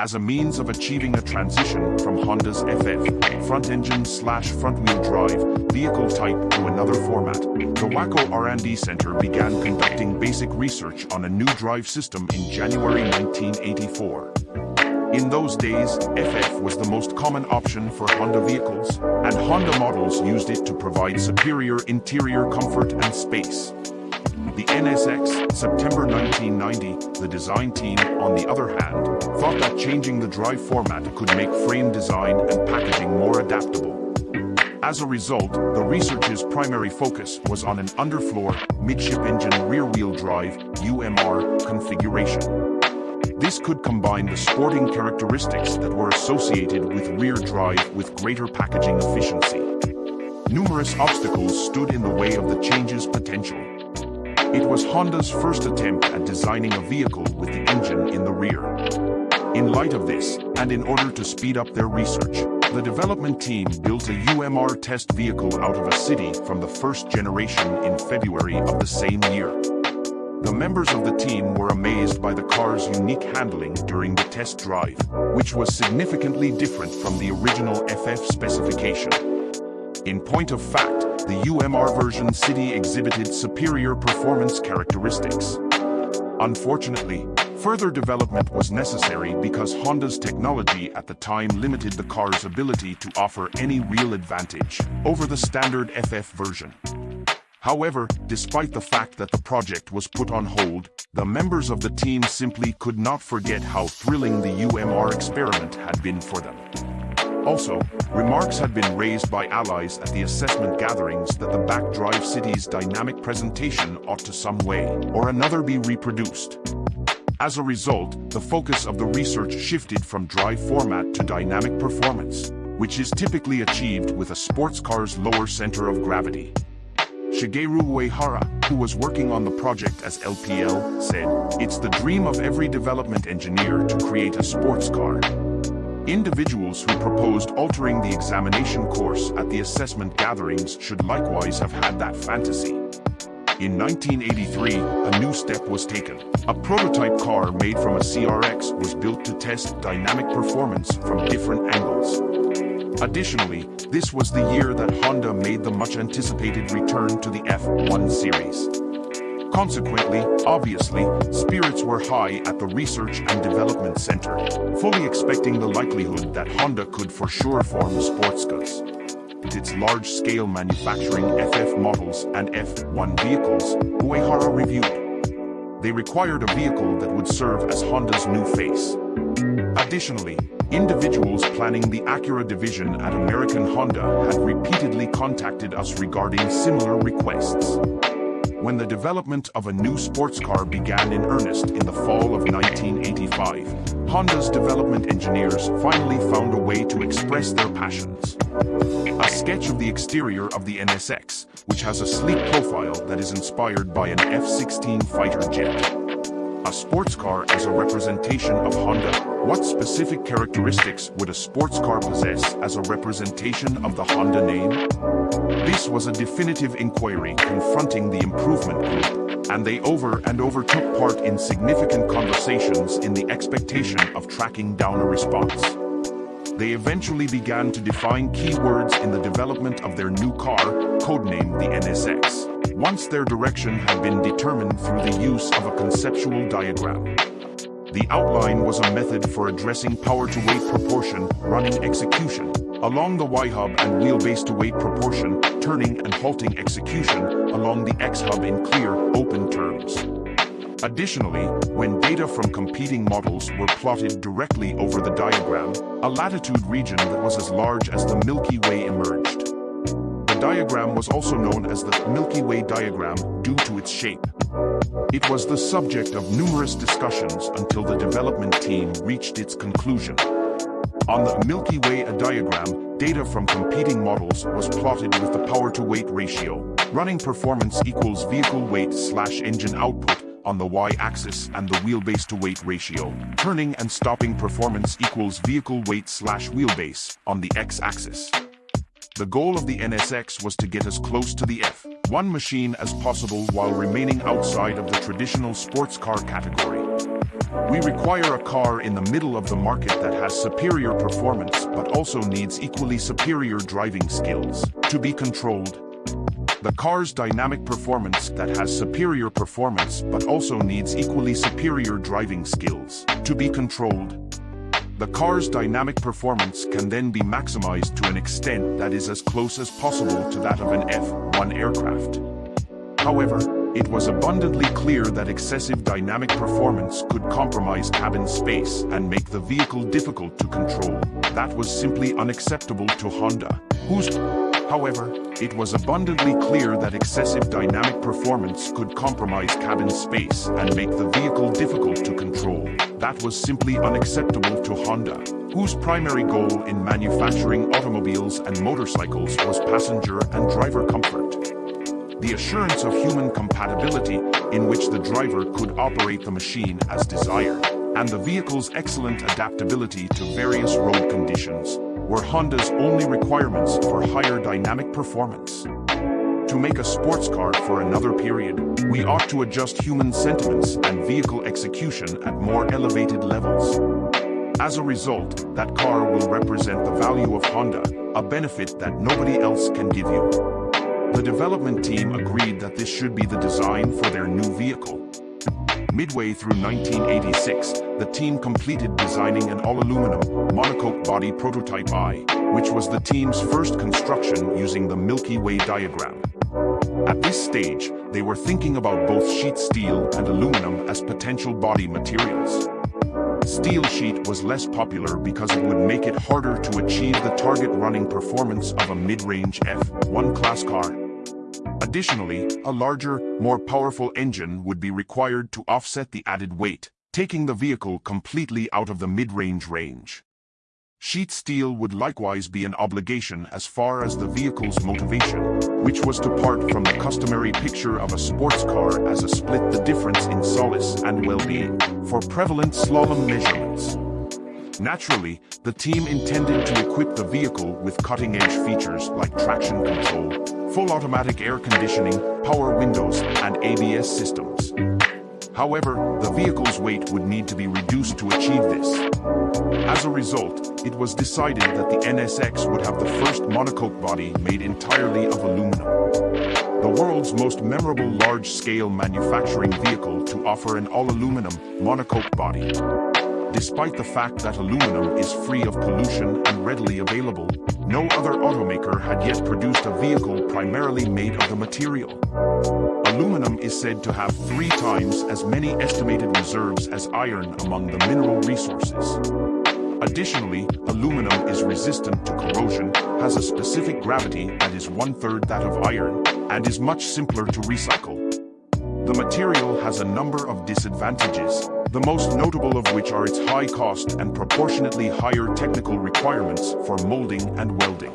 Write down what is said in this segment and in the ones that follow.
as a means of achieving a transition from Honda's FF, front-engine slash front-wheel drive, vehicle type to another format. The Wako R&D Center began conducting basic research on a new drive system in January 1984. In those days, FF was the most common option for Honda vehicles, and Honda models used it to provide superior interior comfort and space. The NSX, September 1990, the design team, on the other hand, thought that changing the drive format could make frame design and packaging more adaptable. As a result, the research's primary focus was on an underfloor, midship engine rear-wheel drive UMR configuration. This could combine the sporting characteristics that were associated with rear drive with greater packaging efficiency. Numerous obstacles stood in the way of the change's potential, it was Honda's first attempt at designing a vehicle with the engine in the rear. In light of this, and in order to speed up their research, the development team built a UMR test vehicle out of a city from the first generation in February of the same year. The members of the team were amazed by the car's unique handling during the test drive, which was significantly different from the original FF specification. In point of fact, the UMR version City exhibited superior performance characteristics. Unfortunately, further development was necessary because Honda's technology at the time limited the car's ability to offer any real advantage over the standard FF version. However, despite the fact that the project was put on hold, the members of the team simply could not forget how thrilling the UMR experiment had been for them. Also, remarks had been raised by allies at the assessment gatherings that the backdrive city's dynamic presentation ought to some way or another be reproduced. As a result, the focus of the research shifted from dry format to dynamic performance, which is typically achieved with a sports car's lower center of gravity. Shigeru Uehara, who was working on the project as LPL, said, It's the dream of every development engineer to create a sports car, Individuals who proposed altering the examination course at the assessment gatherings should likewise have had that fantasy. In 1983, a new step was taken. A prototype car made from a CRX was built to test dynamic performance from different angles. Additionally, this was the year that Honda made the much-anticipated return to the F1 series. Consequently, obviously, spirits were high at the Research and Development Center, fully expecting the likelihood that Honda could for sure form sports cars. With its large-scale manufacturing FF models and F1 vehicles, Uehara reviewed. They required a vehicle that would serve as Honda's new face. Additionally, individuals planning the Acura division at American Honda had repeatedly contacted us regarding similar requests. When the development of a new sports car began in earnest in the fall of 1985, Honda's development engineers finally found a way to express their passions. A sketch of the exterior of the NSX, which has a sleek profile that is inspired by an F-16 fighter jet. A sports car as a representation of Honda. What specific characteristics would a sports car possess as a representation of the Honda name? This was a definitive inquiry confronting the improvement group, and they over and over took part in significant conversations in the expectation of tracking down a response. They eventually began to define keywords in the development of their new car, codenamed the NSX once their direction had been determined through the use of a conceptual diagram. The outline was a method for addressing power-to-weight proportion, running execution, along the Y-hub and wheelbase-to-weight proportion, turning and halting execution, along the X-hub in clear, open terms. Additionally, when data from competing models were plotted directly over the diagram, a latitude region that was as large as the Milky Way emerged diagram was also known as the Milky Way diagram due to its shape. It was the subject of numerous discussions until the development team reached its conclusion. On the Milky Way a diagram, data from competing models was plotted with the power-to-weight ratio. Running performance equals vehicle weight slash engine output on the y-axis and the wheelbase to weight ratio. Turning and stopping performance equals vehicle weight slash wheelbase on the x-axis. The goal of the NSX was to get as close to the F1 machine as possible while remaining outside of the traditional sports car category. We require a car in the middle of the market that has superior performance but also needs equally superior driving skills to be controlled. The car's dynamic performance that has superior performance but also needs equally superior driving skills to be controlled. The car's dynamic performance can then be maximized to an extent that is as close as possible to that of an F-1 aircraft. However, it was abundantly clear that excessive dynamic performance could compromise cabin space and make the vehicle difficult to control. That was simply unacceptable to Honda, whose However, it was abundantly clear that excessive dynamic performance could compromise cabin space and make the vehicle difficult to control. That was simply unacceptable to Honda, whose primary goal in manufacturing automobiles and motorcycles was passenger and driver comfort. The assurance of human compatibility in which the driver could operate the machine as desired, and the vehicle's excellent adaptability to various road conditions were Honda's only requirements for higher dynamic performance. To make a sports car for another period, we ought to adjust human sentiments and vehicle execution at more elevated levels. As a result, that car will represent the value of Honda, a benefit that nobody else can give you. The development team agreed that this should be the design for their new vehicle. Midway through 1986, the team completed designing an all-aluminum, monocoque body prototype I, which was the team's first construction using the Milky Way diagram. At this stage, they were thinking about both sheet steel and aluminum as potential body materials. Steel sheet was less popular because it would make it harder to achieve the target running performance of a mid-range F1 class car. Additionally, a larger, more powerful engine would be required to offset the added weight, taking the vehicle completely out of the mid-range range. Sheet steel would likewise be an obligation as far as the vehicle's motivation, which was to part from the customary picture of a sports car as a split the difference in solace and well-being for prevalent slalom measurements. Naturally, the team intended to equip the vehicle with cutting-edge features like traction control, full automatic air conditioning, power windows, and ABS systems. However, the vehicle's weight would need to be reduced to achieve this. As a result, it was decided that the NSX would have the first monocoque body made entirely of aluminum. The world's most memorable large-scale manufacturing vehicle to offer an all-aluminum monocoque body. Despite the fact that aluminum is free of pollution and readily available, no other automaker had yet produced a vehicle primarily made of the material. Aluminum is said to have three times as many estimated reserves as iron among the mineral resources. Additionally, aluminum is resistant to corrosion, has a specific gravity that is one-third that of iron, and is much simpler to recycle. The material has a number of disadvantages, the most notable of which are its high cost and proportionately higher technical requirements for molding and welding.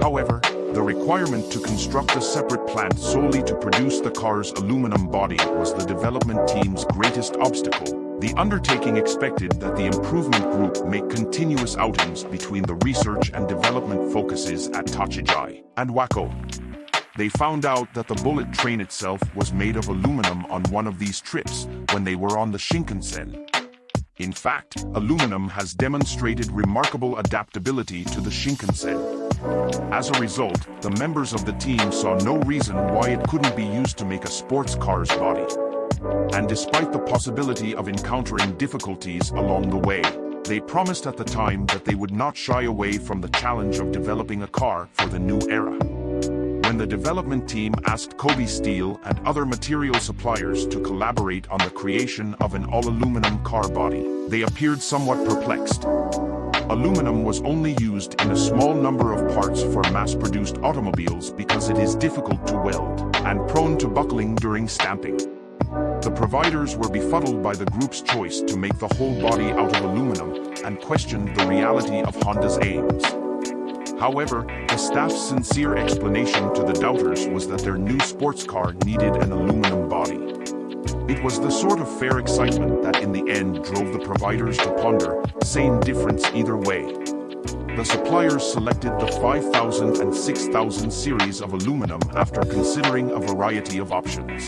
However, the requirement to construct a separate plant solely to produce the car's aluminum body was the development team's greatest obstacle. The undertaking expected that the improvement group make continuous outings between the research and development focuses at Tochigi and Wako. They found out that the bullet train itself was made of aluminum on one of these trips when they were on the Shinkansen. In fact, aluminum has demonstrated remarkable adaptability to the Shinkansen. As a result, the members of the team saw no reason why it couldn't be used to make a sports car's body. And despite the possibility of encountering difficulties along the way, they promised at the time that they would not shy away from the challenge of developing a car for the new era. When the development team asked Kobe Steel and other material suppliers to collaborate on the creation of an all-aluminum car body, they appeared somewhat perplexed. Aluminum was only used in a small number of parts for mass-produced automobiles because it is difficult to weld and prone to buckling during stamping. The providers were befuddled by the group's choice to make the whole body out of aluminum and questioned the reality of Honda's aims. However, the staff's sincere explanation to the doubters was that their new sports car needed an aluminum body. It was the sort of fair excitement that in the end drove the providers to ponder, same difference either way. The suppliers selected the 5000 and 6000 series of aluminum after considering a variety of options.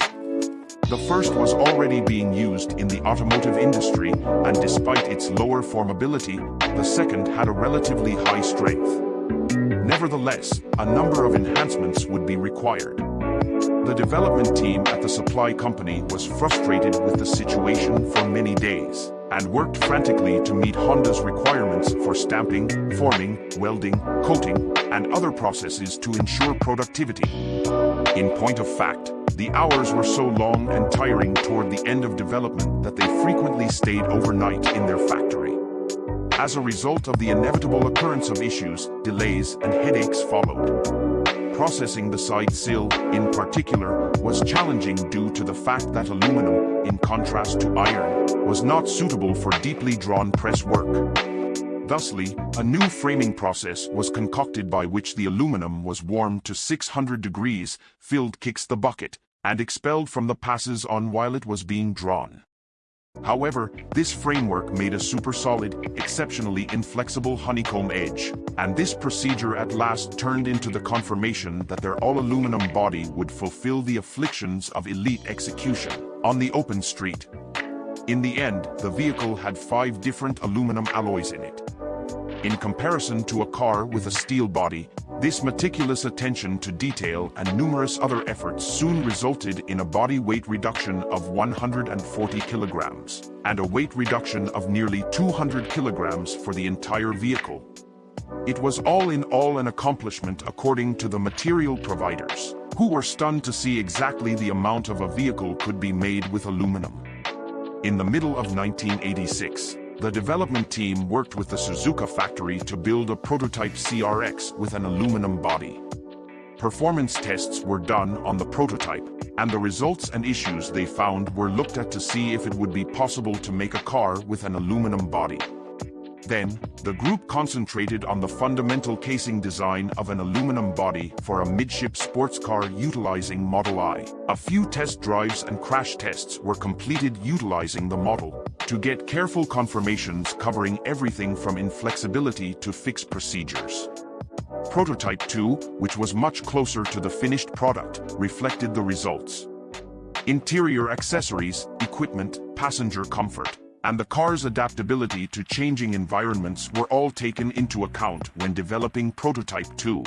The first was already being used in the automotive industry, and despite its lower formability, the second had a relatively high strength. Nevertheless, a number of enhancements would be required. The development team at the supply company was frustrated with the situation for many days and worked frantically to meet Honda's requirements for stamping, forming, welding, coating, and other processes to ensure productivity. In point of fact, the hours were so long and tiring toward the end of development that they frequently stayed overnight in their factory. As a result of the inevitable occurrence of issues, delays, and headaches followed processing the side sill, in particular, was challenging due to the fact that aluminum, in contrast to iron, was not suitable for deeply drawn press work. Thusly, a new framing process was concocted by which the aluminum was warmed to 600 degrees, filled kicks the bucket, and expelled from the passes on while it was being drawn. However, this framework made a super-solid, exceptionally inflexible honeycomb edge, and this procedure at last turned into the confirmation that their all-aluminum body would fulfill the afflictions of elite execution on the open street. In the end, the vehicle had five different aluminum alloys in it. In comparison to a car with a steel body, this meticulous attention to detail and numerous other efforts soon resulted in a body weight reduction of 140 kilograms, and a weight reduction of nearly 200 kilograms for the entire vehicle. It was all in all an accomplishment according to the material providers, who were stunned to see exactly the amount of a vehicle could be made with aluminum. In the middle of 1986, the development team worked with the Suzuka factory to build a prototype CRX with an aluminum body. Performance tests were done on the prototype, and the results and issues they found were looked at to see if it would be possible to make a car with an aluminum body. Then, the group concentrated on the fundamental casing design of an aluminum body for a midship sports car utilizing Model I. A few test drives and crash tests were completed utilizing the model to get careful confirmations covering everything from inflexibility to fixed procedures. Prototype 2, which was much closer to the finished product, reflected the results. Interior accessories, equipment, passenger comfort, and the car's adaptability to changing environments were all taken into account when developing Prototype 2.